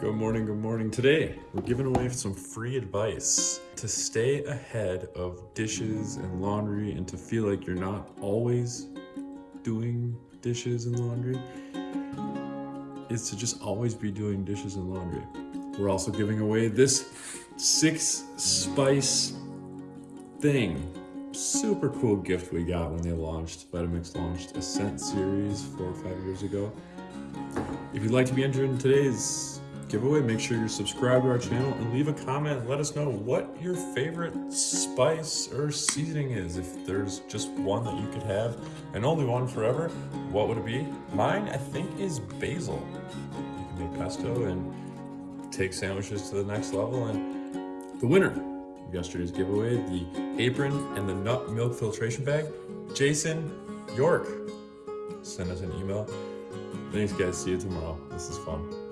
Good morning, good morning. Today, we're giving away some free advice to stay ahead of dishes and laundry and to feel like you're not always doing dishes and laundry is to just always be doing dishes and laundry. We're also giving away this six spice thing. Super cool gift we got when they launched, Vitamix launched Ascent series four or five years ago. If you'd like to be entered in today's giveaway, make sure you're subscribed to our channel and leave a comment let us know what your favorite spice or seasoning is. If there's just one that you could have and only one forever, what would it be? Mine, I think, is basil. You can make pesto and take sandwiches to the next level. And the winner of yesterday's giveaway, the apron and the nut milk filtration bag, Jason York. Send us an email. Thanks, guys. See you tomorrow. This is fun.